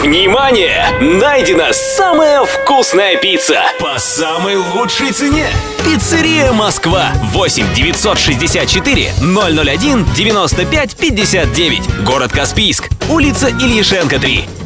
Внимание! Найдена самая вкусная пицца по самой лучшей цене. Пиццерия Москва 8 964 001 95 59. Город Каспийск. Улица Ильишенко 3.